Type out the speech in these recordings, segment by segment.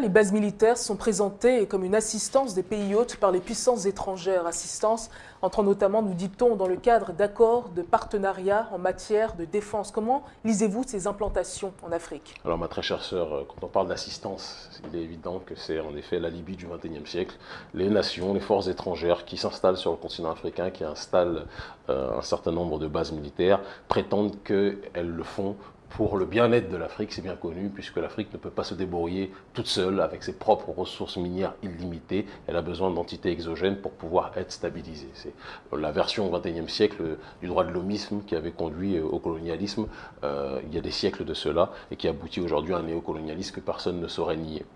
Les bases militaires sont présentées comme une assistance des pays hôtes par les puissances étrangères. Assistance entrant notamment, nous dit-on, dans le cadre d'accords de partenariat en matière de défense. Comment lisez-vous ces implantations en Afrique? Alors ma très chère sœur, euh, quand on parle d'assistance, il est évident que c'est en effet la Libye du XXIe siècle. Les nations, les forces étrangères qui s'installent sur le continent africain, qui installent euh, un certain nombre de bases militaires, prétendent qu'elles le font pour le bien-être de l'Afrique, c'est bien connu, puisque l'Afrique ne peut pas se débrouiller toute seule avec ses propres ressources minières illimitées. Elle a besoin d'entités exogènes pour pouvoir être stabilisée. C'est la version au XXIe siècle du droit de l'homisme qui avait conduit au colonialisme euh, il y a des siècles de cela et qui aboutit aujourd'hui à un néocolonialisme que personne ne saurait nier.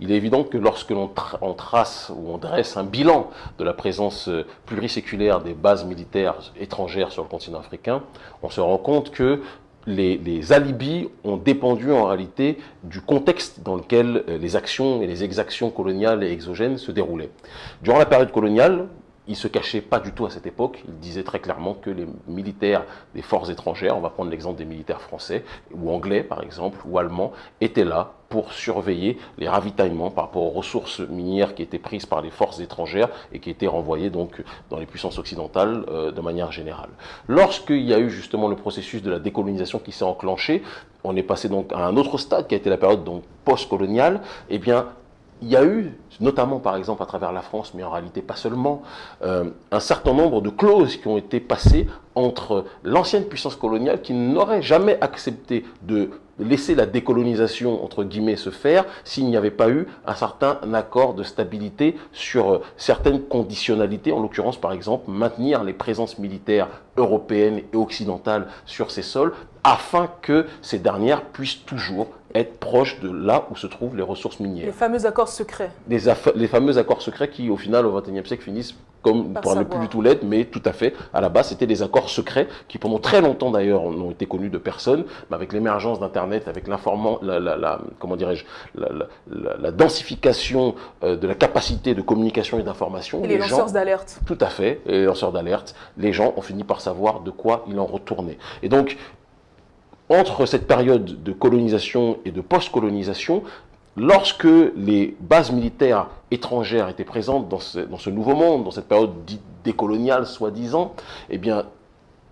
Il est évident que lorsque l'on trace ou on dresse un bilan de la présence euh, pluriséculaire des bases militaires étrangères sur le continent africain, on se rend compte que les, alibis ont dépendu en réalité du contexte dans lequel euh, les actions et les exactions coloniales et exogènes se déroulaient. Durant la période coloniale, il se cachait pas du tout à cette époque. Il disait très clairement que les militaires des forces étrangères, on va prendre l'exemple des militaires français ou anglais par exemple, ou allemands, étaient là pour surveiller les ravitaillements par rapport aux ressources minières qui étaient prises par les forces étrangères et qui étaient renvoyées donc dans les puissances occidentales euh, de manière générale. Lorsqu'il y a eu justement le processus de la décolonisation qui s'est enclenché, on est passé donc à un autre stade qui a été la période donc post-coloniale, eh bien il y a eu, notamment par exemple à travers la France, mais en réalité pas seulement, euh, un certain nombre de clauses qui ont été passées entre l'ancienne puissance coloniale qui n'aurait jamais accepté de laisser la décolonisation, entre guillemets, se faire s'il n'y avait pas eu un certain accord de stabilité sur euh, certaines conditionnalités, en l'occurrence, par exemple, maintenir les présences militaires européennes et occidentales sur ces sols, afin que ces dernières puissent toujours être proches de là où se trouvent les ressources minières. Les fameux accords secrets. Les, les fameux accords secrets qui, au final, au XXIe siècle, finissent comme pour ne plus du tout l'être, mais tout à fait. À la base, c'était des accords secrets qui, pendant très longtemps d'ailleurs, n'ont été connus de personne. Mais avec l'émergence d'Internet, avec l'informant, la, comment dirais-je, la, densification euh, de la capacité de communication et d'information, et les, lanceurs d'alerte. Tout à fait, les lanceurs d'alerte. Les gens ont fini par savoir de quoi il en retournait. Et donc, entre cette période de colonisation et de post-colonisation, lorsque les bases militaires étrangères étaient présentes dans ce, nouveau monde, dans cette période dite décoloniale, soi-disant, eh bien,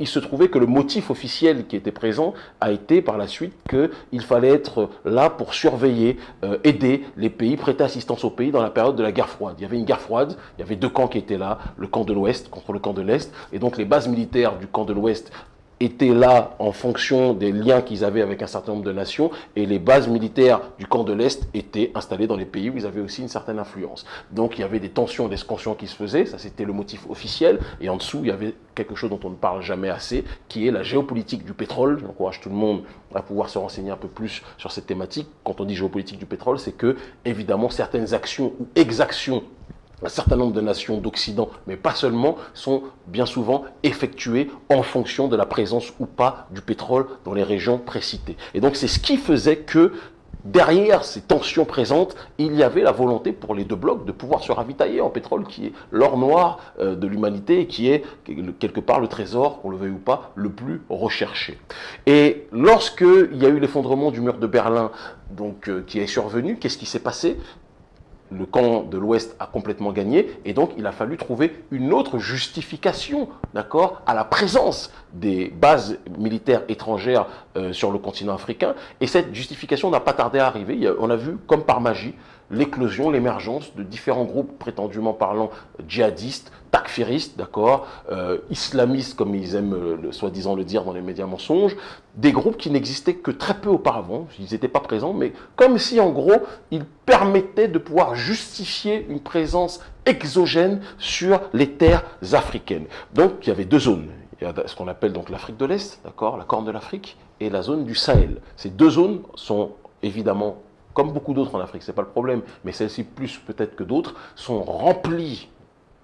il se trouvait que le motif officiel qui était présent a été par la suite qu'il fallait être là pour surveiller, euh, aider les pays, prêter assistance aux pays dans la période de la guerre froide. Il y avait une guerre froide, il y avait deux camps qui étaient là, le camp de l'Ouest contre le camp de l'Est, et donc les bases militaires du camp de l'Ouest étaient là en fonction des liens qu'ils avaient avec un certain nombre de nations et les bases militaires du camp de l'Est étaient installées dans les pays où ils avaient aussi une certaine influence. Donc il y avait des tensions, des escansions qui se faisaient, ça c'était le motif officiel et en dessous il y avait quelque chose dont on ne parle jamais assez qui est la géopolitique du pétrole. J'encourage tout le monde à pouvoir se renseigner un peu plus sur cette thématique. Quand on dit géopolitique du pétrole, c'est que évidemment certaines actions ou exactions un certain nombre de nations d'Occident, mais pas seulement, sont bien souvent effectuées en fonction de la présence ou pas du pétrole dans les régions précitées. Et donc c'est ce qui faisait que derrière ces tensions présentes, il y avait la volonté pour les deux blocs de pouvoir se ravitailler en pétrole, qui est l'or noir euh, de l'humanité et qui est quelque part le trésor, qu'on le veuille ou pas, le plus recherché. Et lorsqu'il y a eu l'effondrement du mur de Berlin, donc, euh, qui est survenu, qu'est-ce qui s'est passé? Le camp de l'Ouest a complètement gagné et donc il a fallu trouver une autre justification d'accord, à la présence des bases militaires étrangères euh, sur le continent africain et cette justification n'a pas tardé à arriver. on a vu comme par magie l'éclosion, l'émergence de différents groupes prétendument parlant djihadistes, takfiristes, d'accord, euh, islamistes comme ils aiment soi-disant le dire dans les médias mensonges, des groupes qui n'existaient que très peu auparavant, ils n'étaient pas présents, mais comme si en gros ils permettaient de pouvoir justifier une présence exogène sur les terres africaines. Donc il y avait deux zones. Il y a ce qu'on appelle donc l'Afrique de l'Est, d'accord, la Corne de l'Afrique, et la zone du Sahel. Ces deux zones sont évidemment comme beaucoup d'autres en Afrique, ce n'est pas le problème, mais celles-ci plus peut-être que d'autres, sont remplies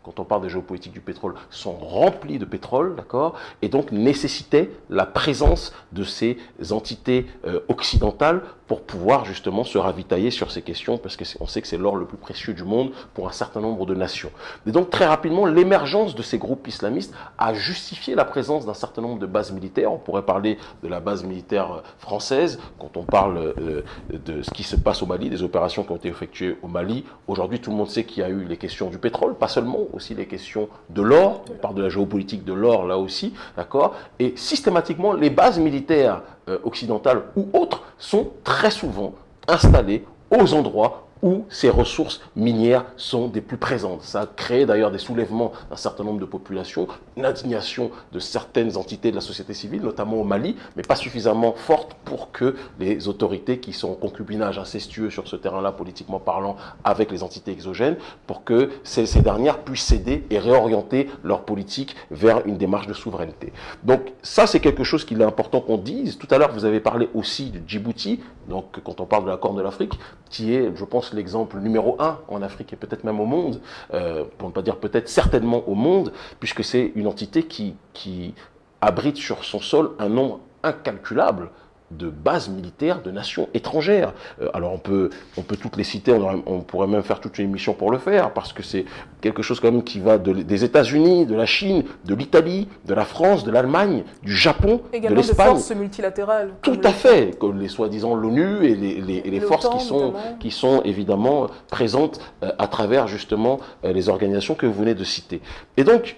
quand on parle de géopolitique du pétrole, sont remplies de pétrole, d'accord Et donc nécessitaient la présence de ces entités euh, occidentales pour pouvoir justement se ravitailler sur ces questions, parce qu'on sait que c'est l'or le plus précieux du monde pour un certain nombre de nations. Et donc très rapidement, l'émergence de ces groupes islamistes a justifié la présence d'un certain nombre de bases militaires. On pourrait parler de la base militaire française, quand on parle euh, de ce qui se passe au Mali, des opérations qui ont été effectuées au Mali. Aujourd'hui, tout le monde sait qu'il y a eu les questions du pétrole, pas seulement, aussi les questions de l'or, on parle de la géopolitique de l'or là aussi, d'accord? Et systématiquement, les bases militaires euh, occidentales ou autres sont très souvent installées aux endroits où ces ressources minières sont des plus présentes. Ça a créé d'ailleurs des soulèvements d'un certain nombre de populations, une indignation de certaines entités de la société civile, notamment au Mali, mais pas suffisamment forte pour que les autorités qui sont en concubinage incestueux sur ce terrain-là, politiquement parlant, avec les entités exogènes, pour que ces, ces dernières puissent céder et réorienter leur politique vers une démarche de souveraineté. Donc ça, c'est quelque chose qu'il est important qu'on dise. Tout à l'heure, vous avez parlé aussi de Djibouti, donc quand on parle de la Corne de l'Afrique, qui est, je pense, l'exemple numéro un en Afrique et peut-être même au monde, euh, pour ne pas dire peut-être certainement au monde, puisque c'est une entité qui, qui abrite sur son sol un nombre incalculable de bases militaires de nations étrangères. Euh, alors on peut, on peut toutes les citer, on, pourrait même faire toute une émission pour le faire, parce que c'est quelque chose quand même qui va des États-Unis, de la Chine, de l'Italie, de la France, de l'Allemagne, du Japon, de l'Espagne. forces multilatérales. Tout à fait, comme les soi-disant l'ONU et les, forces qui sont, qui sont évidemment présentes euh, à travers justement euh, les organisations que vous venez de citer. Et donc,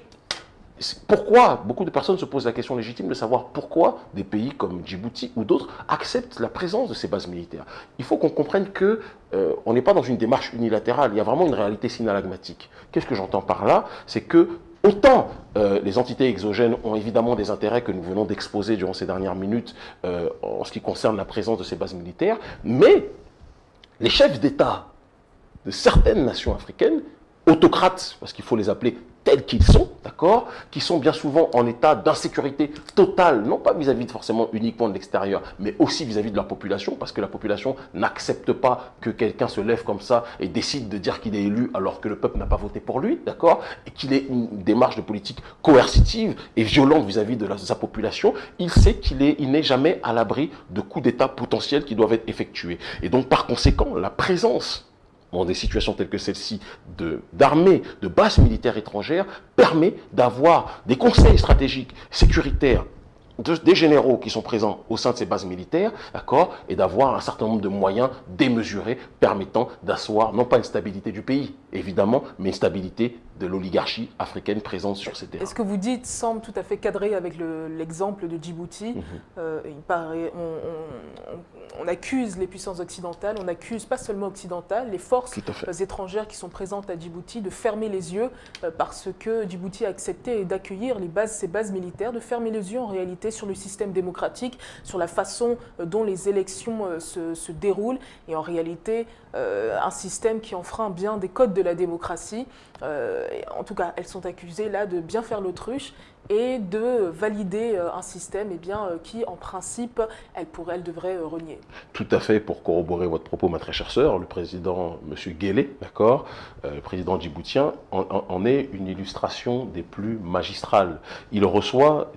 pourquoi Beaucoup de personnes se posent la question légitime de savoir pourquoi des pays comme Djibouti ou d'autres acceptent la présence de ces bases militaires. Il faut qu'on comprenne que euh, on n'est pas dans une démarche unilatérale, il y a vraiment une réalité synalagmatique. Qu'est-ce que j'entends par là? C'est que autant euh, les entités exogènes ont évidemment des intérêts que nous venons d'exposer durant ces dernières minutes euh, en ce qui concerne la présence de ces bases militaires, mais les chefs d'État de certaines nations africaines autocrates, parce qu'il faut les appeler qu'ils sont, d'accord, qui sont bien souvent en état d'insécurité totale, non pas vis-à-vis forcément uniquement de l'extérieur, mais aussi vis-à-vis de la population, parce que la population n'accepte pas que quelqu'un se lève comme ça et décide de dire qu'il est élu alors que le peuple n'a pas voté pour lui, d'accord, et qu'il ait une démarche de politique coercitive et violente vis-à-vis de, sa population, il sait qu'il n'est il jamais à l'abri de coups d'État potentiels qui doivent être effectués. Et donc, par conséquent, la présence dans des situations telles que celle-ci d'armées, de, de bases militaires étrangères, permet d'avoir des conseils stratégiques, sécuritaires, des généraux qui sont présents au sein de ces bases militaires, d'accord, et d'avoir un certain nombre de moyens démesurés permettant d'asseoir non pas une stabilité du pays, évidemment, mais une stabilité de l'oligarchie africaine présente sur ces terrains. Et ce que vous dites semble tout à fait cadré avec l'exemple de Djibouti. Mhm. Euh, il paraît, on, accuse les puissances occidentales, on accuse pas seulement occidentales, les forces étrangères qui sont présentes à Djibouti de fermer les yeux euh, parce que Djibouti a accepté d'accueillir bases, ces bases militaires, de fermer les yeux en réalité sur le système démocratique, sur la façon euh, dont les élections se, se déroulent et en réalité un système qui enfreint bien des codes de la démocratie. Euh, en tout cas, elles sont accusées là de bien faire l'autruche et de valider euh, un système eh bien, euh, qui, en principe, elle, elle, devrait renier. Tout à fait, pour corroborer votre propos, ma très chère sœur, le président, M. Guélé, d'accord, le président djiboutien, en, est une illustration des plus magistrales. Il reçoit,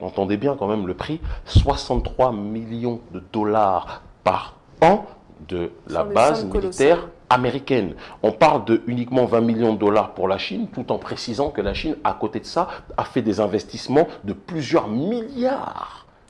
entendez bien quand même le prix, 63 millions de dollars par an de la base militaire américaine. On parle de uniquement 20 millions de dollars pour la Chine, tout en précisant que la Chine, à côté de ça, a fait des investissements de plusieurs milliards